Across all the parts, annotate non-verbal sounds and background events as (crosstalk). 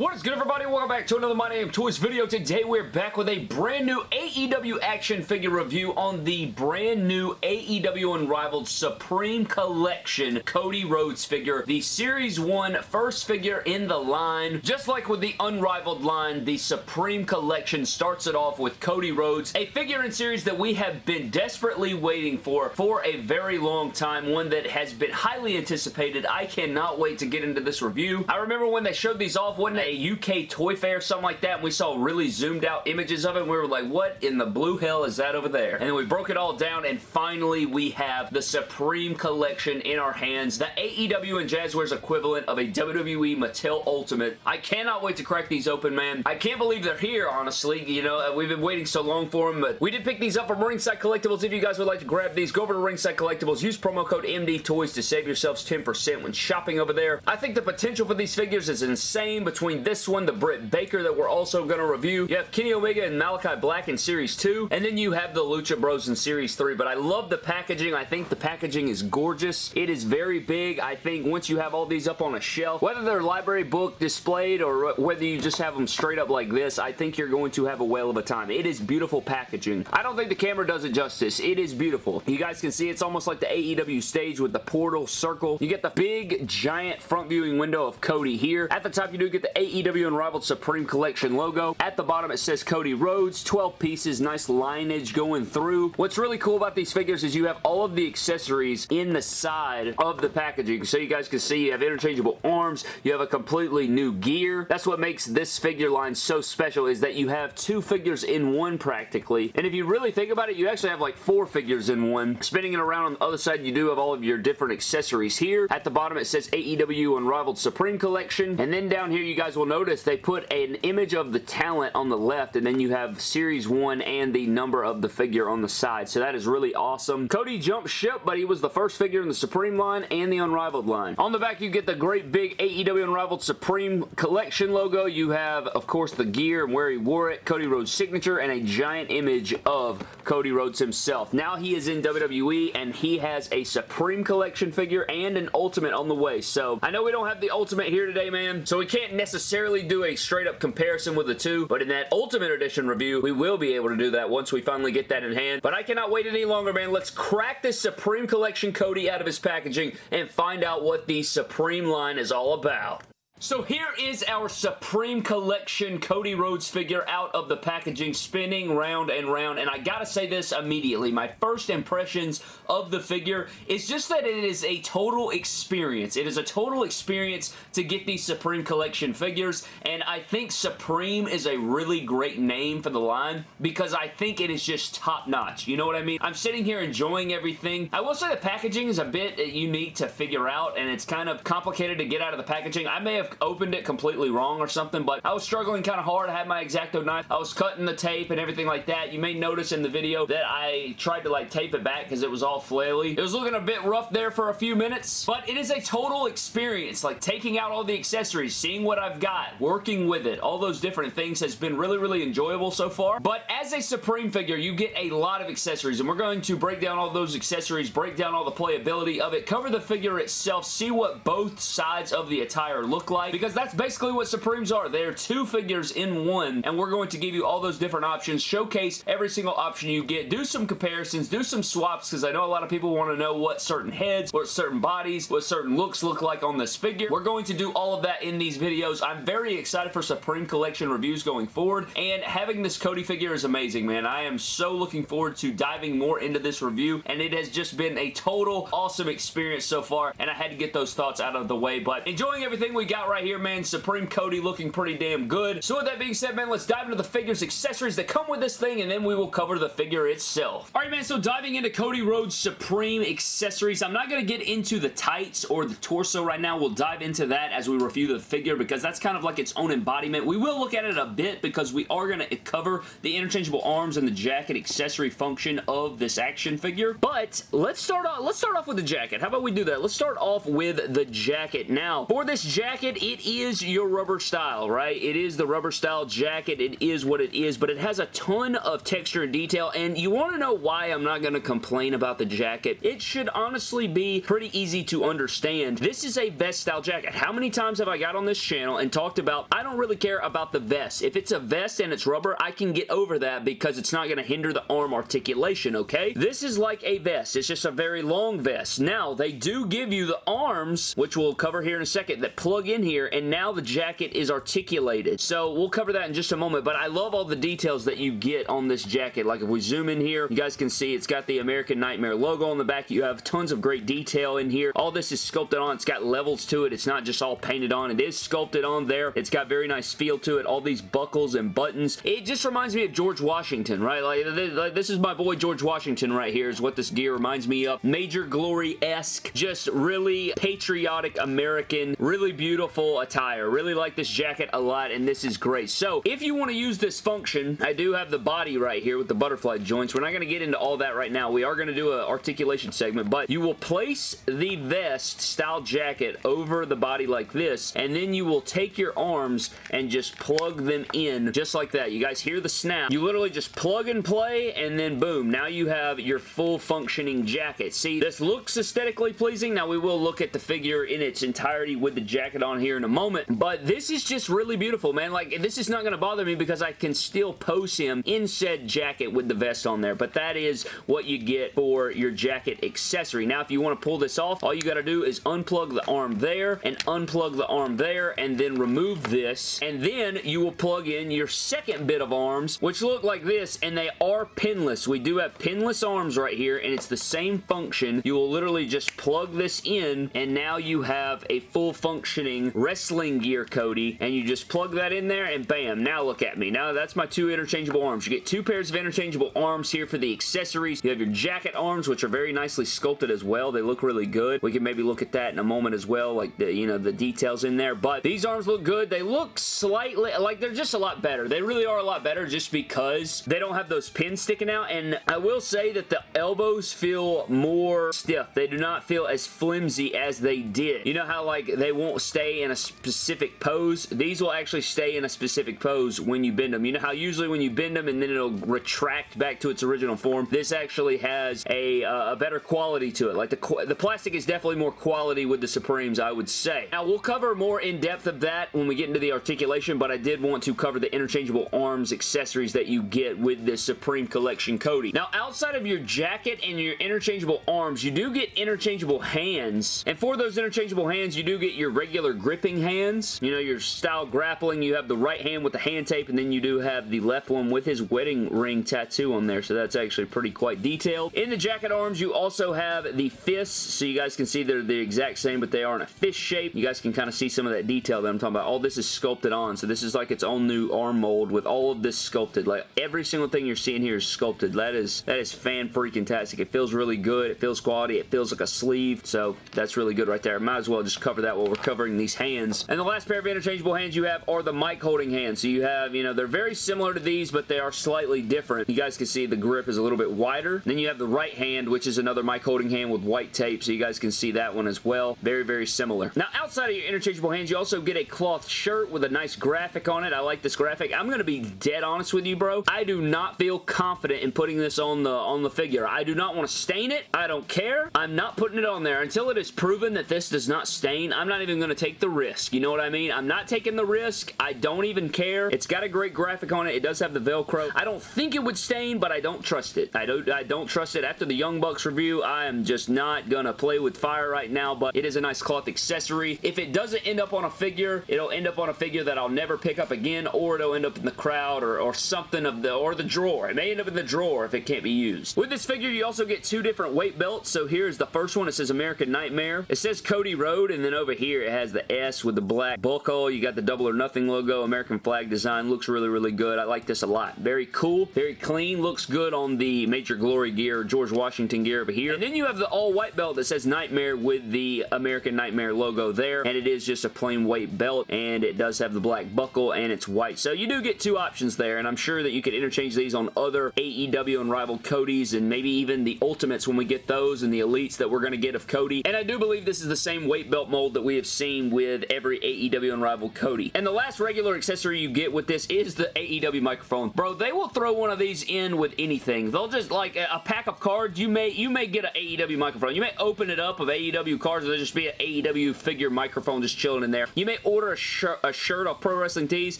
What is good everybody? Welcome back to another My Damn Toys video. Today we're back with a brand new AEW action figure review on the brand new AEW Unrivaled Supreme Collection Cody Rhodes figure. The Series 1 first figure in the line. Just like with the Unrivaled line, the Supreme Collection starts it off with Cody Rhodes, a figure in series that we have been desperately waiting for for a very long time. One that has been highly anticipated. I cannot wait to get into this review. I remember when they showed these off, wasn't it a UK Toy Fair, or something like that, and we saw really zoomed out images of it, and we were like, what in the blue hell is that over there? And then we broke it all down, and finally we have the Supreme Collection in our hands, the AEW and Jazwares equivalent of a WWE Mattel Ultimate. I cannot wait to crack these open, man. I can't believe they're here, honestly. You know, uh, we've been waiting so long for them, but we did pick these up from Ringside Collectibles. If you guys would like to grab these, go over to Ringside Collectibles, use promo code MD Toys to save yourselves 10% when shopping over there. I think the potential for these figures is insane between this one, the Britt Baker that we're also going to review. You have Kenny Omega and Malachi Black in Series 2, and then you have the Lucha Bros in Series 3, but I love the packaging. I think the packaging is gorgeous. It is very big. I think once you have all these up on a shelf, whether they're library book displayed or whether you just have them straight up like this, I think you're going to have a whale of a time. It is beautiful packaging. I don't think the camera does it justice. It is beautiful. You guys can see it's almost like the AEW stage with the portal circle. You get the big, giant front viewing window of Cody here. At the top, you do get the AEW Unrivaled Supreme Collection logo. At the bottom, it says Cody Rhodes. 12 pieces, nice lineage going through. What's really cool about these figures is you have all of the accessories in the side of the packaging. So you guys can see you have interchangeable arms. You have a completely new gear. That's what makes this figure line so special is that you have two figures in one practically. And if you really think about it, you actually have like four figures in one. Spinning it around on the other side, you do have all of your different accessories here. At the bottom, it says AEW Unrivaled Supreme Collection. And then down here, you guys will notice they put an image of the talent on the left and then you have Series 1 and the number of the figure on the side. So that is really awesome. Cody jumped ship, but he was the first figure in the Supreme line and the Unrivaled line. On the back, you get the great big AEW Unrivaled Supreme Collection logo. You have, of course, the gear and where he wore it, Cody Rhodes' signature, and a giant image of Cody Rhodes himself. Now he is in WWE and he has a Supreme Collection figure and an Ultimate on the way. So I know we don't have the Ultimate here today, man, so we can't necessarily do a straight up comparison with the two, but in that Ultimate Edition review, we will be able to do that once we finally get that in hand. But I cannot wait any longer, man. Let's crack this Supreme Collection Cody out of his packaging and find out what the Supreme line is all about. So here is our Supreme Collection Cody Rhodes figure out of the packaging, spinning round and round, and I gotta say this immediately. My first impressions of the figure is just that it is a total experience. It is a total experience to get these Supreme Collection figures, and I think Supreme is a really great name for the line because I think it is just top-notch. You know what I mean? I'm sitting here enjoying everything. I will say the packaging is a bit unique to figure out, and it's kind of complicated to get out of the packaging. I may have opened it completely wrong or something, but I was struggling kind of hard. I had my X-Acto knife. I was cutting the tape and everything like that. You may notice in the video that I tried to like tape it back because it was all flaily. It was looking a bit rough there for a few minutes, but it is a total experience. Like taking out all the accessories, seeing what I've got, working with it, all those different things has been really, really enjoyable so far. But as a Supreme figure, you get a lot of accessories, and we're going to break down all those accessories, break down all the playability of it, cover the figure itself, see what both sides of the attire look like, because that's basically what Supremes are. They're two figures in one, and we're going to give you all those different options, showcase every single option you get, do some comparisons, do some swaps, because I know a lot of people want to know what certain heads, what certain bodies, what certain looks look like on this figure. We're going to do all of that in these videos. I'm very excited for Supreme Collection reviews going forward, and having this Cody figure is amazing, man. I am so looking forward to diving more into this review, and it has just been a total awesome experience so far, and I had to get those thoughts out of the way, but enjoying everything we got right here, man. Supreme Cody looking pretty damn good. So with that being said, man, let's dive into the figures, accessories that come with this thing, and then we will cover the figure itself. Alright, man, so diving into Cody Rhodes Supreme accessories, I'm not going to get into the tights or the torso right now. We'll dive into that as we review the figure because that's kind of like its own embodiment. We will look at it a bit because we are going to cover the interchangeable arms and the jacket accessory function of this action figure. But let's start off, let's start off with the jacket. How about we do that? Let's start off with the jacket. Now, for this jacket, it is your rubber style, right? It is the rubber style jacket. It is what it is, but it has a ton of texture and detail, and you want to know why I'm not going to complain about the jacket? It should honestly be pretty easy to understand. This is a vest style jacket. How many times have I got on this channel and talked about, I don't really care about the vest. If it's a vest and it's rubber, I can get over that because it's not going to hinder the arm articulation, okay? This is like a vest. It's just a very long vest. Now, they do give you the arms, which we'll cover here in a second, that plug in here, and now the jacket is articulated. So, we'll cover that in just a moment, but I love all the details that you get on this jacket. Like, if we zoom in here, you guys can see it's got the American Nightmare logo on the back. You have tons of great detail in here. All this is sculpted on. It's got levels to it. It's not just all painted on. It is sculpted on there. It's got very nice feel to it. All these buckles and buttons. It just reminds me of George Washington, right? Like, this is my boy George Washington right here is what this gear reminds me of. Major Glory-esque. Just really patriotic American. Really beautiful attire. Really like this jacket a lot, and this is great. So, if you want to use this function, I do have the body right here with the butterfly joints. We're not going to get into all that right now. We are going to do an articulation segment, but you will place the vest style jacket over the body like this, and then you will take your arms and just plug them in just like that. You guys hear the snap. You literally just plug and play, and then boom, now you have your full functioning jacket. See, this looks aesthetically pleasing. Now, we will look at the figure in its entirety with the jacket on here in a moment, but this is just really beautiful, man. Like, this is not going to bother me because I can still pose him in said jacket with the vest on there, but that is what you get for your jacket accessory. Now, if you want to pull this off, all you got to do is unplug the arm there and unplug the arm there and then remove this, and then you will plug in your second bit of arms, which look like this, and they are pinless. We do have pinless arms right here, and it's the same function. You will literally just plug this in, and now you have a full functioning wrestling gear Cody, and you just plug that in there, and bam, now look at me. Now that's my two interchangeable arms. You get two pairs of interchangeable arms here for the accessories. You have your jacket arms, which are very nicely sculpted as well. They look really good. We can maybe look at that in a moment as well, like the, you know, the details in there, but these arms look good. They look slightly, like they're just a lot better. They really are a lot better just because they don't have those pins sticking out, and I will say that the elbows feel more stiff. They do not feel as flimsy as they did. You know how, like, they won't stay in a specific pose? These will actually stay in a specific pose when you bend them. You know how usually when you bend them and then it'll retract back to its original form? This actually has a, uh, a better quality to it. Like, the, the plastic is definitely more quality with the Supremes, I would say. Now, we'll cover more in depth of that when we get into the articulation, but I did want to cover the interchangeable arms accessories that you get with the Supreme Collection Cody. Now, outside of your jacket and your interchangeable arms, you do get interchangeable hands, and for those interchangeable hands, you do get your regular gripping hands. You know, your style grappling, you have the right hand with the hand tape, and then you do have the left one with his wedding ring tattoo on there, so that's actually pretty quite detailed. In the jacket arms, you also have the fists, so you guys can see they're the exact same, but they are in a fist shape. You guys can kind of see some of that detail that I'm talking about. All this is sculpted on, so this is like its own new arm mold with all of this sculpted. Like, every single thing you're seeing here is sculpted. That is, that is fan freaking tastic. It feels really good. It feels quality. It feels like a sleeve, so that's really good right there. Might as well just cover that while we're covering these hands. And the last pair of interchangeable hands you have are the mic holding hands. So you have, you know, they're very similar to these, but they are slightly different. You guys can see the grip is a little bit wider. Then you have the right hand, which is another mic holding hand with white tape, so you guys can see that one as well. Very, very similar. Now, outside of your interchangeable hands, you also get a cloth shirt with a nice graphic on it. I like this graphic. I'm going to be dead honest with you, bro. I do not feel confident in putting this on the on the figure. I do not want to stain it. I don't care. I'm not putting it on there until it is proven that this does not stain. I'm not even going to take the risk. You know what I mean? I'm not taking the risk. I don't even care. It's got a great graphic on it. It does have the Velcro. I don't think it would stain, but I don't trust it. I don't, I don't trust it. After the Young Bucks review, I am just not going to play with fire right now, but it is a nice cloth accessory. If it doesn't end up on a figure, it'll end up on a figure that I'll never pick up again, or it'll end up in the crowd or, or something of the, or the drawer. It may end up in the drawer if it can't be used. With this figure, you also get two different weight belts. So here's the first one. It says American Nightmare. It says Cody Road, and then over here it has the S with the black buckle. You got the double or nothing logo, American flag design. Looks really, really good. I like this a lot. Very cool, very clean. Looks good on the Major Glory gear, George Washington gear over here. And then you have the all white belt that says Nightmare with the American Nightmare logo there, and it is just a plain white belt, and it does have the black buckle, and it's white. So you do get two options there, and I'm sure that you could interchange these on other AEW Unrivaled Codys, and maybe even the Ultimates when we get those, and the Elites that we're going to get of Cody. And I do believe this is the same weight belt mold that we have seen with with every AEW Unrivaled Cody. And the last regular accessory you get with this is the AEW microphone. Bro, they will throw one of these in with anything. They'll just, like, a pack of cards, you may you may get an AEW microphone. You may open it up of AEW cards, there'll just be an AEW figure microphone just chilling in there. You may order a, shir a shirt off Pro Wrestling Tees.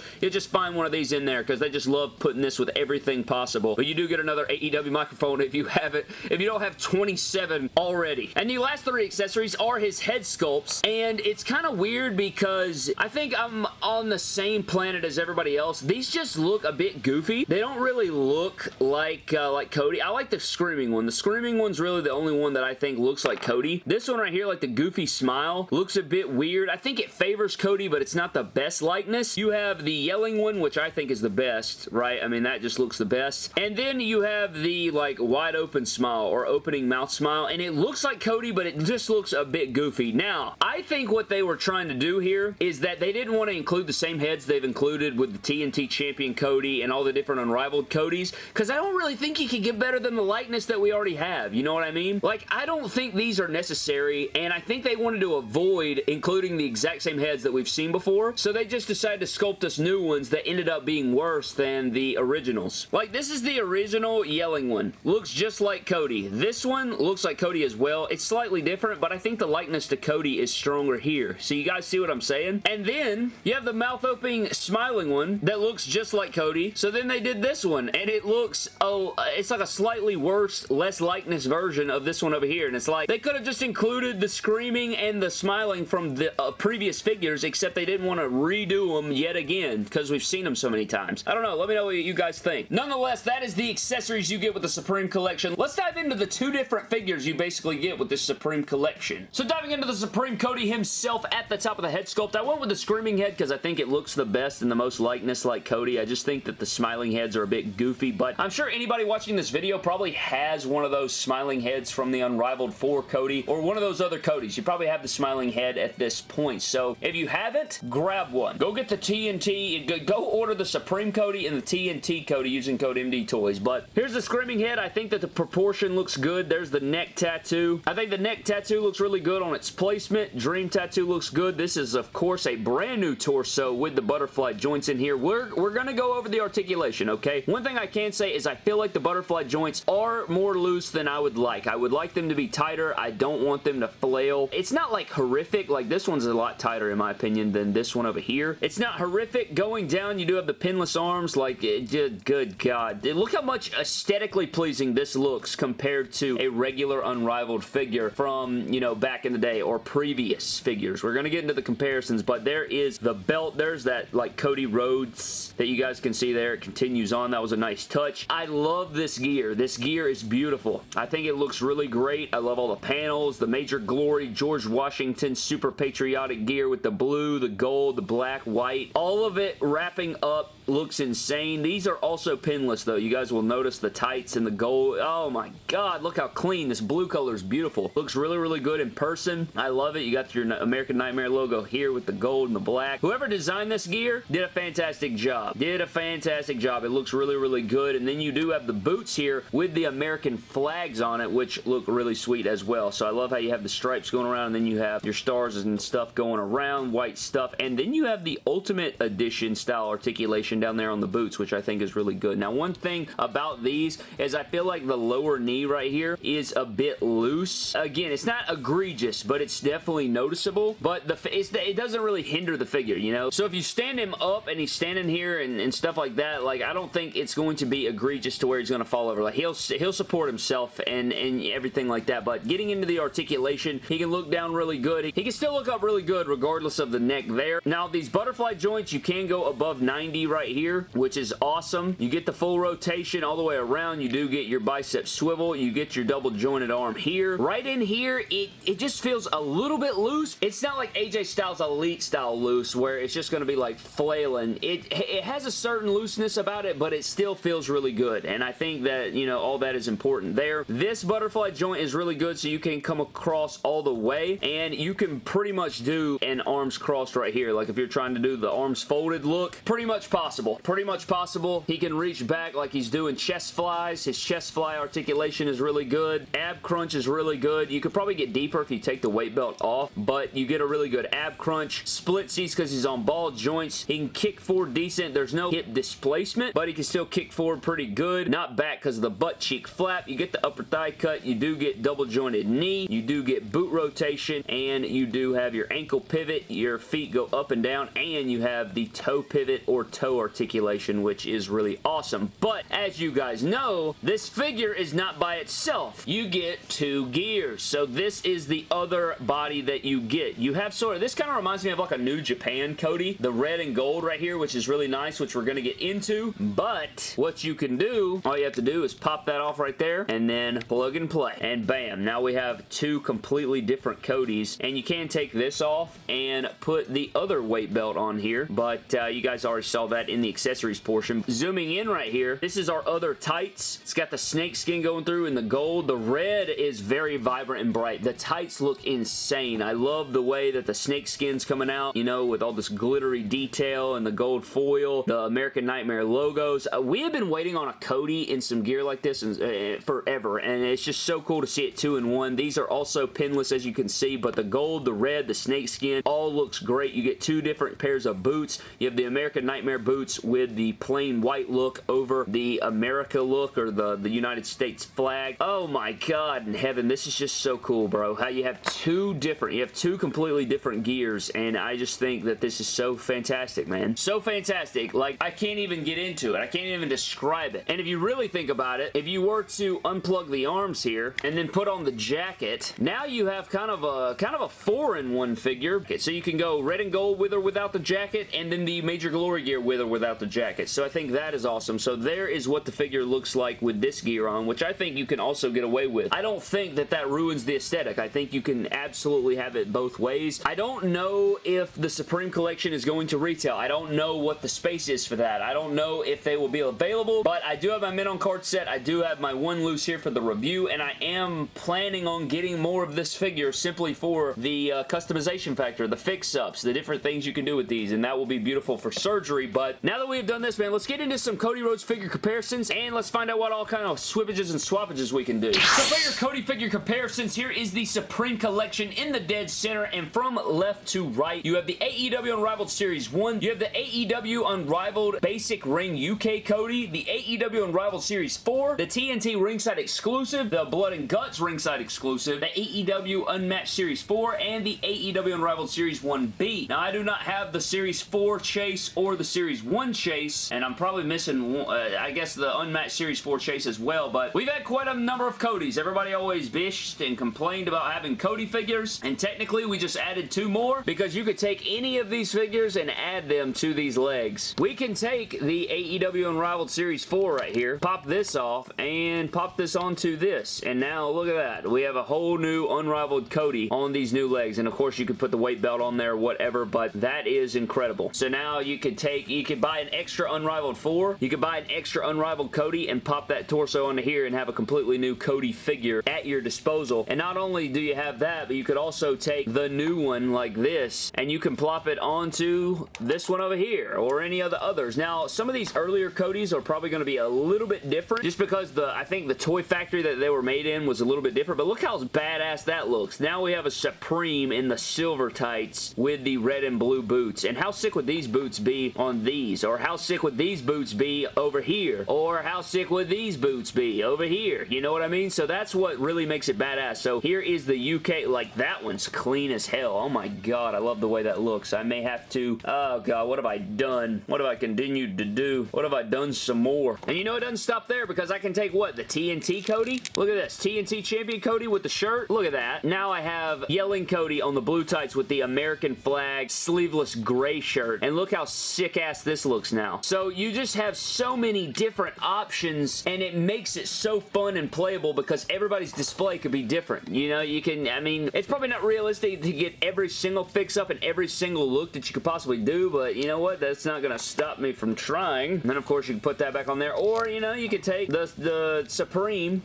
You'll just find one of these in there because they just love putting this with everything possible. But you do get another AEW microphone if you have it, if you don't have 27 already. And the last three accessories are his head sculpts, and it's kind of weird because I think I'm on the same planet as everybody else. These just look a bit goofy. They don't really look like, uh, like Cody. I like the Screaming one. The Screaming one's really the only one that I think looks like Cody. This one right here, like the goofy smile, looks a bit weird. I think it favors Cody, but it's not the best likeness. You have the Yelling one, which I think is the best, right? I mean, that just looks the best. And then you have the, like, wide open smile or opening mouth smile, and it looks like Cody, but it just looks a bit goofy. Now, I think what they were trying to do here is that they didn't want to include the same heads they've included with the TNT champion Cody and all the different unrivaled Codys, because I don't really think he could get better than the likeness that we already have. You know what I mean? Like, I don't think these are necessary, and I think they wanted to avoid including the exact same heads that we've seen before, so they just decided to sculpt us new ones that ended up being worse than the originals. Like, this is the original Yelling one. Looks just like Cody. This one looks like Cody as well. It's slightly different, but I think the likeness to Cody is stronger here. So you guys see what I'm saying? And then, you have the mouth-opening smiling one that looks just like Cody. So then they did this one, and it looks, oh, it's like a slightly worse, less likeness version of this one over here. And it's like, they could have just included the screaming and the smiling from the uh, previous figures, except they didn't want to redo them yet again, because we've seen them so many times. I don't know. Let me know what you guys think. Nonetheless, that is the accessories you get with the Supreme Collection. Let's dive into the two different figures you basically get with this Supreme Collection. So diving into the Supreme Cody himself at the top of the head sculpt, I went with the screaming head because I think it looks the best and the most likeness like Cody. I just think that the smiling heads are a bit goofy, but I'm sure anybody watching this video probably has one of those smiling heads from the Unrivaled 4 Cody or one of those other Codys. You probably have the smiling head at this point, so if you haven't, grab one. Go get the TNT, go order the Supreme Cody and the TNT Cody using code MD Toys, but here's the screaming head. I think that the proportion looks good. There's the neck tattoo. I think the neck tattoo looks really good on its placement. Dream tattoo looks This is, of course, a brand new torso with the butterfly joints in here. We're, we're going to go over the articulation, okay? One thing I can say is I feel like the butterfly joints are more loose than I would like. I would like them to be tighter. I don't want them to flail. It's not like horrific. Like this one's a lot tighter in my opinion than this one over here. It's not horrific. Going down, you do have the pinless arms. Like, it, good God. Look how much aesthetically pleasing this looks compared to a regular Unrivaled figure from, you know, back in the day or previous figures. We're going to get into the comparisons, but there is the belt. There's that, like, Cody Rhodes that you guys can see there. It continues on. That was a nice touch. I love this gear. This gear is beautiful. I think it looks really great. I love all the panels, the Major Glory, George Washington super patriotic gear with the blue, the gold, the black, white. All of it wrapping up looks insane. These are also pinless though. You guys will notice the tights and the gold. Oh my god, look how clean. This blue color is beautiful. Looks really, really good in person. I love it. You got your American Nightmare logo here with the gold and the black. Whoever designed this gear did a fantastic job. Did a fantastic job. It looks really, really good. And then you do have the boots here with the American flags on it, which look really sweet as well. So I love how you have the stripes going around and then you have your stars and stuff going around, white stuff. And then you have the Ultimate Edition style articulation down there on the boots, which I think is really good. Now, one thing about these is I feel like the lower knee right here is a bit loose. Again, it's not egregious, but it's definitely noticeable, but the it doesn't really hinder the figure, you know? So if you stand him up and he's standing here and, and stuff like that, like, I don't think it's going to be egregious to where he's going to fall over. Like, he'll, he'll support himself and, and everything like that, but getting into the articulation, he can look down really good. He, he can still look up really good regardless of the neck there. Now, these butterfly joints, you can go above 90 right here, which is awesome. You get the full rotation all the way around. You do get your bicep swivel. You get your double jointed arm here. Right in here, it, it just feels a little bit loose. It's not like AJ Styles Elite style loose where it's just going to be like flailing. It, it has a certain looseness about it, but it still feels really good. And I think that, you know, all that is important there. This butterfly joint is really good so you can come across all the way and you can pretty much do an arms crossed right here. Like if you're trying to do the arms folded look, pretty much possible. Pretty much possible. He can reach back like he's doing chest flies. His chest fly articulation is really good. Ab crunch is really good. You could probably get deeper if you take the weight belt off, but you get a really good ab crunch. Split seats because he's on ball joints. He can kick forward decent. There's no hip displacement, but he can still kick forward pretty good. Not back because of the butt cheek flap. You get the upper thigh cut. You do get double jointed knee. You do get boot rotation, and you do have your ankle pivot. Your feet go up and down, and you have the toe pivot or toe articulation, which is really awesome. But as you guys know, this figure is not by itself. You get two gears. So this is the other body that you get. You have sort of, this kind of reminds me of like a New Japan Cody. The red and gold right here, which is really nice, which we're going to get into. But what you can do, all you have to do is pop that off right there and then plug and play. And bam, now we have two completely different Codys. And you can take this off and put the other weight belt on here. But uh, you guys already saw that in the accessories portion. Zooming in right here, this is our other tights. It's got the snake skin going through and the gold. The red is very vibrant and bright. The tights look insane. I love the way that the snake skin's coming out, you know, with all this glittery detail and the gold foil, the American Nightmare logos. Uh, we have been waiting on a Cody in some gear like this uh, forever, and it's just so cool to see it two in one. These are also pinless, as you can see, but the gold, the red, the snake skin, all looks great. You get two different pairs of boots. You have the American Nightmare boots with the plain white look over the America look or the, the United States flag. Oh my god in heaven, this is just so cool, bro. How you have two different, you have two completely different gears, and I just think that this is so fantastic, man. So fantastic. Like, I can't even get into it. I can't even describe it. And if you really think about it, if you were to unplug the arms here and then put on the jacket, now you have kind of a kind of a four-in-one figure. Okay, so you can go red and gold with or without the jacket, and then the Major Glory gear with or without the jacket. So I think that is awesome. So there is what the figure looks like with this gear on, which I think you can also get away with. I don't think that that ruins the aesthetic. I think you can absolutely have it both ways. Don't know if the Supreme Collection is going to retail. I don't know what the space is for that. I don't know if they will be available, but I do have my Mint on card set. I do have my one loose here for the review, and I am planning on getting more of this figure simply for the uh, customization factor, the fix-ups, the different things you can do with these, and that will be beautiful for surgery, but now that we've done this, man, let's get into some Cody Rhodes figure comparisons, and let's find out what all kind of swippages and swappages we can do. So for your Cody figure comparisons, here is the Supreme Collection in the dead center, and from left to right, you have the AEW Unrivaled Series 1, you have the AEW Unrivaled Basic Ring UK Cody, the AEW Unrivaled Series 4, the TNT Ringside Exclusive, the Blood and Guts Ringside Exclusive, the AEW Unmatched Series 4, and the AEW Unrivaled Series 1B. Now, I do not have the Series 4 chase or the Series 1 chase, and I'm probably missing, uh, I guess, the Unmatched Series 4 chase as well, but we've had quite a number of Codys. Everybody always bitched and complained about having Cody figures, and technically we just added two more because you could take any of these figures and add them to these legs. We can take the AEW Unrivaled Series 4 right here, pop this off, and pop this onto this, and now look at that. We have a whole new Unrivaled Cody on these new legs, and of course you could put the weight belt on there, whatever, but that is incredible. So now you could take, you could buy an extra Unrivaled 4, you could buy an extra Unrivaled Cody and pop that torso onto here and have a completely new Cody figure at your disposal. And not only do you have that, but you could also take the new one like this, and you can plop it onto this one over here, or any of the others. Now, some of these earlier Codys are probably going to be a little bit different, just because the I think the toy factory that they were made in was a little bit different, but look how badass that looks. Now we have a Supreme in the silver tights with the red and blue boots, and how sick would these boots be on these, or how sick would these boots be over here, or how sick would these boots be over here, you know what I mean? So that's what really makes it badass. So here is the UK, like that one's clean as hell. Oh my god, I love the way that looks. I may have to, oh god, what have I done? What have I continued to do? What have I done some more? And you know it doesn't stop there because I can take what, the TNT Cody? Look at this, TNT Champion Cody with the shirt. Look at that. Now I have Yelling Cody on the blue tights with the American flag sleeveless gray shirt. And look how sick ass this looks now. So you just have so many different options and it makes it so fun and playable because everybody's display could be different. You know, you can, I mean, it's probably not realistic to get every single fix-up and every single look that you could possibly do, but you know what? That's not going to stop me from trying. And then, of course, you can put that back on there, or, you know, you could take the, the Supreme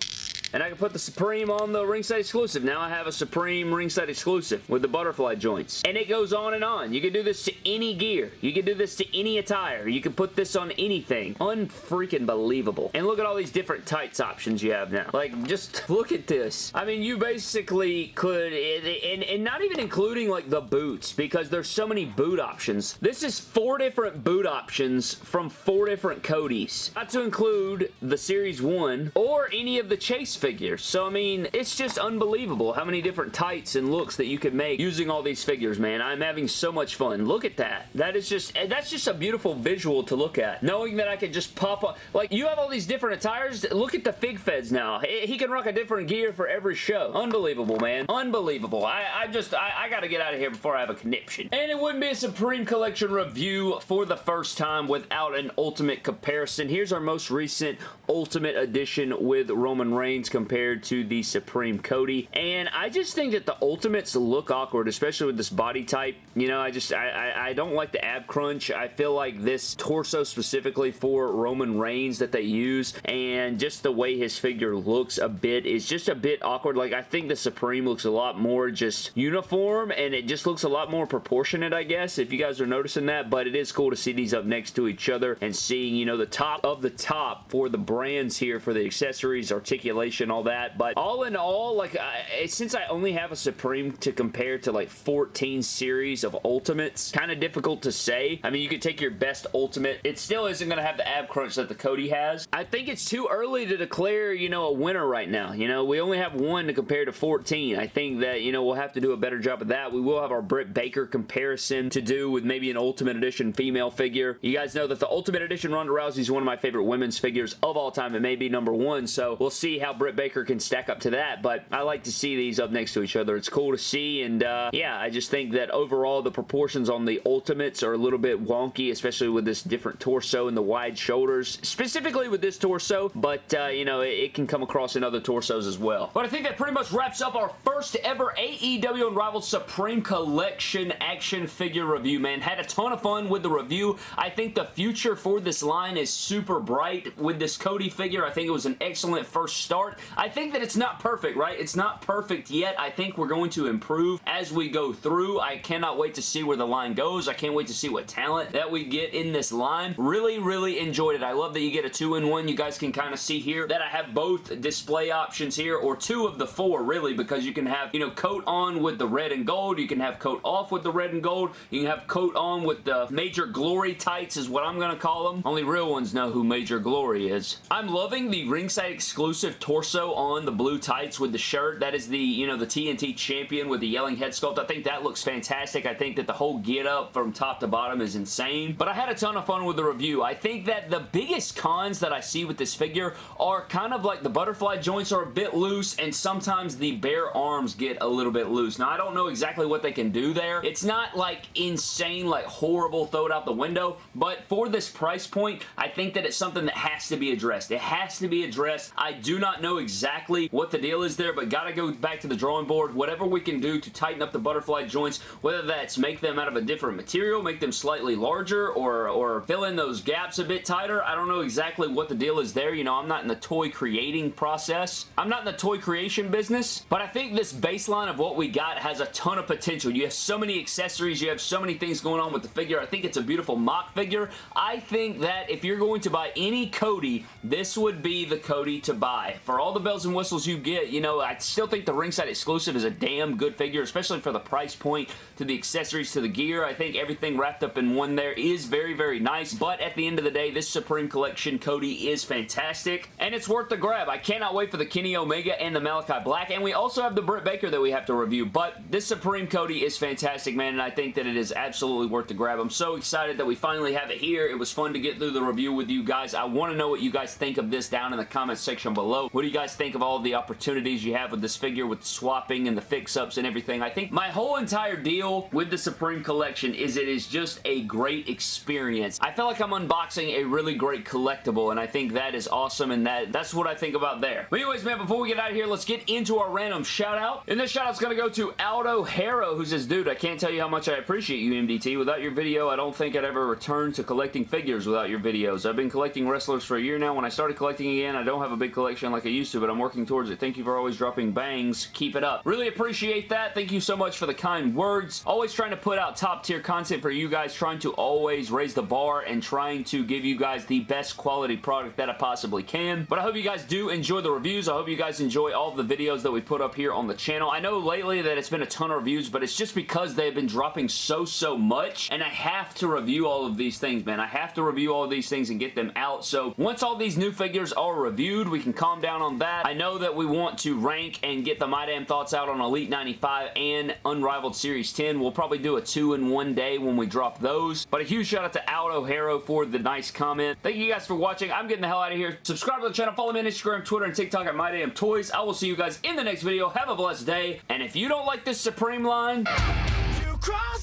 and I can put the Supreme on the ringside exclusive. Now I have a Supreme ringside exclusive with the butterfly joints. And it goes on and on. You can do this to any gear. You can do this to any attire. You can put this on anything. Unfreaking believable. And look at all these different tights options you have now. Like, just (laughs) look at this. I mean, you basically could, and, and not even including like the boots, because there's so many boot options. This is four different boot options from four different Codys. Not to include the Series 1 or any of the Chase figures. So, I mean, it's just unbelievable how many different tights and looks that you could make using all these figures, man. I'm having so much fun. Look at that. That is just, eh, that's just a beautiful visual to look at. Knowing that I could just pop up, like, you have all these different attires. Look at the Fig Feds now. He can rock a different gear for every show. Unbelievable, man. Unbelievable. I, I just, I, I gotta get out of here before I have a conniption. And it wouldn't be a Supreme Collection review for the first time without an Ultimate comparison. Here's our most recent Ultimate Edition with Roman Reigns compared to the Supreme Cody. And I just think that the Ultimates look awkward, especially with this body type. You know, I just, I, I, I don't like the ab crunch. I feel like this torso specifically for Roman Reigns that they use and just the way his figure looks a bit is just a bit awkward. Like, I think the Supreme looks a lot more just uniform and it just looks a lot more proportionate, I guess, if you guys are noticing that. But it is cool to see these up next to each other and seeing, you know, the top of the top for the brands here for the accessories, articulation, all that. But all in all, like, I, since I only have a Supreme to compare to like 14 series of Ultimates, kind of difficult to say. I mean, you could take your best Ultimate. It still isn't going to have the ab crunch that the Cody has. I think it's too early to declare, you know, a winner right now. You know, we only have one to compare to 14. I think that, you know, we'll have to do a better job of that. We will have our Britt Baker comparison to do with maybe an Ultimate Edition female figure. You guys know that the Ultimate Edition Ronda Rousey is one of my favorite women's figures of all time. It may be number one, so we'll see how Britt Baker can stack up to that, but I like to see these up next to each other. It's cool to see, and uh, yeah, I just think that overall the proportions on the Ultimates are a little bit wonky, especially with this different torso and the wide shoulders, specifically with this torso, but uh, you know, it, it, can come across in other torsos as well. But I think that pretty much wraps up our first ever AEW Unrivaled Supreme Collection action figure review, man. Had a ton of fun with the review. I think the future for this line is super bright with this Cody figure. I think it was an excellent first start. I think that it's not perfect, right? It's not perfect yet. I think we're going to improve as we go through. I cannot wait to see where the line goes. I can't wait to see what talent that we get in this line. Really, really enjoyed it. I love that you get a two-in-one. You guys can kind of see here that I have both display options here, or two of the four, really, because you can have, you know, coat on with the red and gold. You can have coat off with the red and gold. You can have coat on with the Major Glory tights is what I'm going to call them. Only real ones know who Major Glory is. I'm loving the ringside exclusive torso on the blue tights with the shirt. That is the, you know, the TNT champion with the yelling head sculpt. I think that looks fantastic. I think that the whole get up from top to bottom is insane. But I had a ton of fun with the review. I think that the biggest cons that I see with this figure are kind of like the butterfly joints are a bit loose and sometimes the bare arms get a little bit loose. Now, I don't know exactly what they can do there. It's not like insane, like horrible, throw it out the window, but for this price point, I think that it's something that has to be addressed. It has to be addressed. I do not know exactly what the deal is there, but gotta go back to the drawing board. Whatever we can do to tighten up the butterfly joints, whether that's make them out of a different material, make them slightly larger, or, or fill in those gaps a bit tighter. I don't know exactly what the deal is there. You know, I'm not in the toy creating process. I'm not in the toy creation business, but I think this baseline of what we got has a ton of potential. You have so many accessories. You have so many things going on with the figure. I think it's a beautiful mock figure. I think that if you're going to buy any Cody, this would be the Cody to buy. For all the bells and whistles you get, you know, I still think the ringside exclusive is a damn good figure, especially for the price point, to the accessories, to the gear. I think everything wrapped up in one there is very, very nice, but at the end of the day, this Supreme Collection Cody is fantastic, and it's worth the grab. I cannot wait for the Kenny Omega and the Malachi Black, and we also have the Britt Baker that we have to review, but this Supreme Cody is fantastic, man, and I think that it is absolutely worth the grab. I'm so excited that we finally have it here. It was fun to get through the review with you guys. I want to know what you guys think of this down in the comments section below. What do you guys think of all the opportunities you have with this figure with swapping and the fix-ups and everything? I think my whole entire deal with the Supreme Collection is it is just a great experience. I feel like I'm unboxing a really great collectible and I think that is awesome and that that's what I think about there. But anyways, man, before we get out of here, let's get into our random shout out. And this shout out's going to go to Aldo Harrow, who says, dude, I can't tell you how much I appreciate you, MDT. Without your video, I don't think I'd ever return to collecting figures without your videos. I've been collecting wrestlers for a year now. When I started collecting again, I don't have a big collection like I used used to, but I'm working towards it. Thank you for always dropping bangs. Keep it up. Really appreciate that. Thank you so much for the kind words. Always trying to put out top tier content for you guys, trying to always raise the bar and trying to give you guys the best quality product that I possibly can. But I hope you guys do enjoy the reviews. I hope you guys enjoy all the videos that we put up here on the channel. I know lately that it's been a ton of reviews, but it's just because they've been dropping so, so much, and I have to review all of these things, man. I have to review all of these things and get them out. So once all these new figures are reviewed, we can calm down on that. I know that we want to rank and get the My Damn Thoughts out on Elite 95 and Unrivaled Series 10. We'll probably do a two in one day when we drop those. But a huge shout out to Aldo Haro for the nice comment. Thank you guys for watching. I'm getting the hell out of here. Subscribe to the channel. Follow me on Instagram, Twitter, and TikTok at My Damn Toys. I will see you guys in the next video. Have a blessed day. And if you don't like this Supreme line... You cross